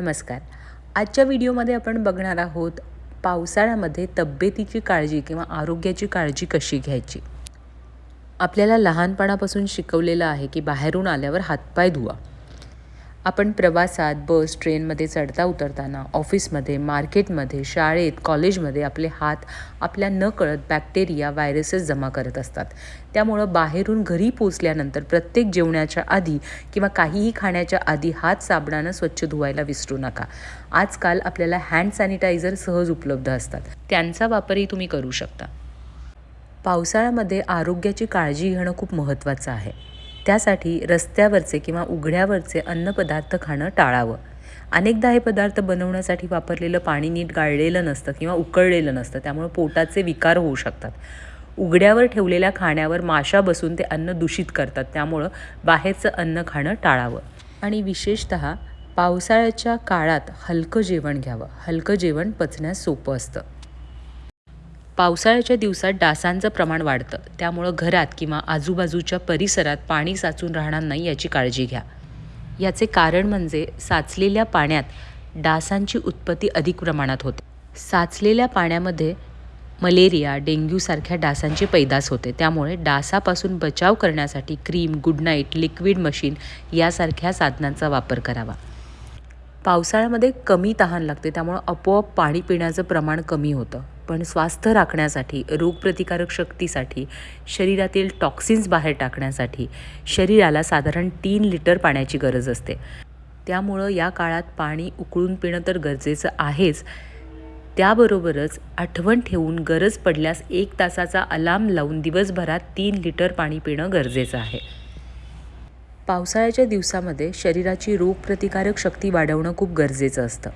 नमस्कार. आजच्या व्हिडिओमध्ये आपण बघणार आहोत पावसाळ्यामध्ये तब्येतीची काळजी किंवा आरोग्याची काळजी कशी घ्यायची? आपल्याला लहानपणापासून शिकवलेलं आहे की बाहेरून आल्यावर हातपाय धुवा. आपण प्रवासात बस ट्रेनमध्ये चढता उतरताना ऑफिसमध्ये मार्केटमध्ये शाळेत कॉलेजमध्ये आपले हात आपल्या न कळत बॅक्टेरिया व्हायरसेस जमा करत असतात. त्यामुळं बाहेरून घरी पोचल्यानंतर प्रत्येक जेवणाच्या आधी किंवा काहीही खाण्याच्या आधी हात साबणानं स्वच्छ धुवायला विसरू नका. आजकाल आपल्याला हँड सॅनिटायझर सहज उपलब्ध असतात. त्यांचा वापरही तुम्ही करू शकता. पावसाळ्यामध्ये आरोग्याची काळजी घेणं खूप महत्त्वाचं आहे. त्यासाठी रस्त्यावरचे किंवा उघड्यावरचे अन्नपदार्थ खाणं टाळावं. अनेकदा हे पदार्थ बनवण्यासाठी वापरलेलं पाणी नीट गाळलेलं नसतं किंवा उकळलेलं नसतं त्यामुळे पोटाचे विकार होऊ शकतात. उघड्यावर ठेवलेल्या खाण्यावर माशा बसून ते अन्न दूषित करतात त्यामुळं बाहेरचं अन्न खाणं टाळावं. आणि विशेषत पावसाळ्याच्या काळात हलकं जेवण घ्यावं. हलकं जेवण पचण्यास सोपं असतं. पावसाळ्याच्या दिवसात डासांचं प्रमाण वाढतं. त्यामुळं घरात किंवा आजूबाजूच्या परिसरात पाणी साचून राहणार नाही याची काळजी घ्या. याचे कारण म्हणजे साचलेल्या पाण्यात डासांची उत्पत्ती अधिक प्रमाणात होते. साचलेल्या पाण्यामध्ये मलेरिया डेंग्यूसारख्या डासांची पैदास होते. त्यामुळे डासापासून बचाव करण्यासाठी cream good night liquid machine यासारख्या साधनांचा वापर करावा. पावसाळ्यामध्ये कमी तहान लागते. त्यामुळं आपोआप पाणी पिण्याचं प्रमाण कमी होतं. पण स्वास्थ्य राखण्यासाठी रोगप्रतिकारक शक्तीसाठी शरीरातील टॉक्सिन्स बाहेर टाकण्यासाठी शरीराला साधारण तीन लिटर पाण्याची गरज असते. त्यामुळं या काळात पाणी उकळून पिणं तर गरजेचं आहेच. त्याबरोबरच आठवण ठेवून गरज पडल्यास एक तासाचा अलार्म लावून दिवसभरात तीन लिटर पाणी पिणं गरजेचं आहे. पावसाळ्याच्या दिवसामध्ये शरीराची रोगप्रतिकारक शक्ती वाढवणं खूप गरजेचं असतं.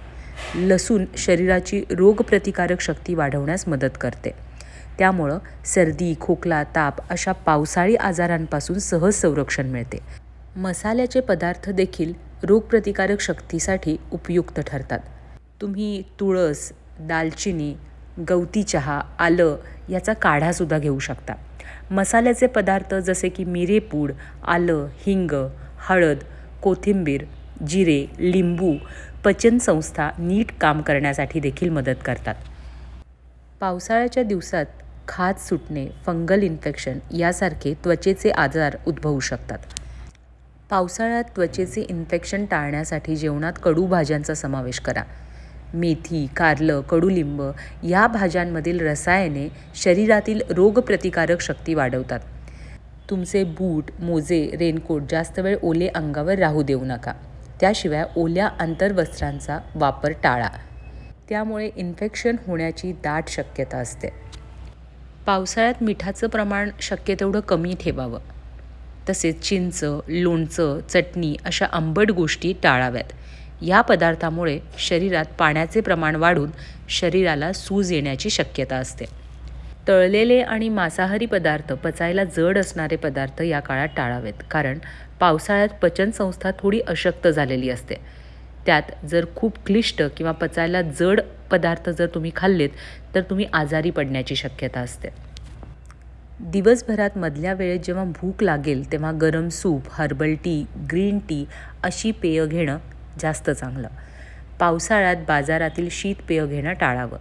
लसूण शरीराची रोगप्रतिकारक शक्ती वाढवण्यास मदत करते. त्यामुळं सर्दी खोकला ताप अशा पावसाळी आजारांपासून सहज संरक्षण मिळते. मसाल्याचे पदार्थ देखील रोगप्रतिकारक शक्तीसाठी उपयुक्त ठरतात. तुम्ही तुळस दालचिनी गवती चहा आलं याचा काढासुद्धा घेऊ शकता. मसाल्याचे पदार्थ जसे की मिरेपूड आलं हिंग हळद कोथिंबीर जिरे लिंबू पचनसंस्था नीट काम करण्यासाठी देखील मदत करतात. पावसाळ्याच्या दिवसात खाज सुटणे फंगल इन्फेक्शन यासारखे त्वचेचे आजार उद्भवू शकतात. पावसाळ्यात त्वचेचे इन्फेक्शन टाळण्यासाठी जेवणात कडू भाज्यांचा समावेश करा. मेथी कारलं कडुलिंब या भाज्यांमधील रसायने शरीरातील रोगप्रतिकारक शक्ती वाढवतात. तुमचे बूट मोजे रेनकोट जास्त वेळ ओले अंगावर राहू देऊ नका. त्याशिवाय ओल्या अंतर्वस्त्रांचा वापर टाळा. त्यामुळे इन्फेक्शन होण्याची दाट शक्यता असते. पावसाळ्यात मिठाचं प्रमाण शक्य तेवढं कमी ठेवावं. तसेच चिंच लोणचं चटणी अशा आंबट गोष्टी टाळाव्यात. या पदार्थामुळे शरीरात पाण्याचे प्रमाण वाढून शरीराला सूज येण्याची शक्यता असते. तळलेले आणि मांसाहारी पदार्थ पचायला जड असणारे पदार्थ या काळात टाळावेत. कारण पावसाळ्यात पचनसंस्था थोडी अशक्त झालेली असते. त्यात जर खूप क्लिष्ट किंवा पचायला जड पदार्थ जर तुम्ही खाल्लेत तर तुम्ही आजारी पडण्याची शक्यता असते. दिवसभरात मधल्या वेळेत जेव्हा भूक लागेल तेव्हा गरम soup herbal tea green tea अशी पेय घेणं जास्त चांगलं. पावसाळ्यात बाजारातील शीत पेय घेणं टाळावं.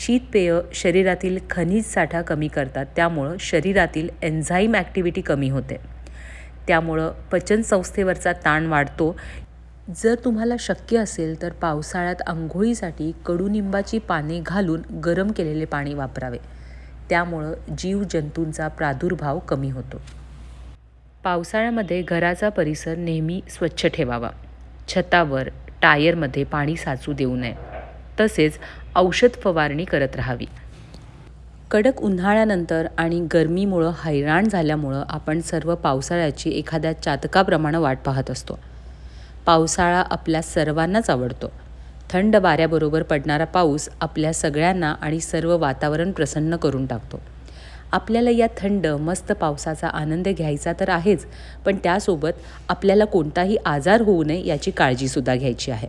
शीतपेय शरीरातील खनिज साठा कमी करतात. त्यामुळं शरीरातील एन्झाईम ॲक्टिव्हिटी कमी होते. त्यामुळं पचनसंस्थेवरचा ताण वाढतो. जर तुम्हाला शक्य असेल तर पावसाळ्यात आंघोळीसाठी कडुनिंबाची पाने घालून गरम केलेले पाणी वापरावे. त्यामुळं जीवजंतूंचा प्रादुर्भाव कमी होतो. पावसाळ्यामध्ये घराचा परिसर नेहमी स्वच्छ ठेवावा. छतावर टायरमध्ये पाणी साचू देऊ नये. तसेच औषध फवारणी करत राहावी. कडक उन्हाळ्यानंतर आणि गरमीमुळं हैराण झाल्यामुळं आपण सर्व पावसाळ्याची एखाद्या चातकाप्रमाणे वाट पाहत असतो. पावसाळा आपल्या सर्वांनाच आवडतो. थंड वाऱ्याबरोबर पडणारा पाऊस आपल्या सगळ्यांना आणि सर्व वातावरण प्रसन्न करून टाकतो. आपल्याला या थंड मस्त पावसाचा आनंद घ्यायचा तर आहेच पण त्यासोबत आपल्याला कोणताही आजार होऊ नये याची काळजीसुद्धा घ्यायची आहे.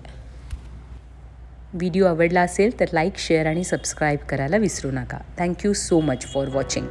व्हिडिओ आवडला असेल तर लाईक शेअर आणि सबस्क्राईब करायला विसरू नका. Thank you so much for watching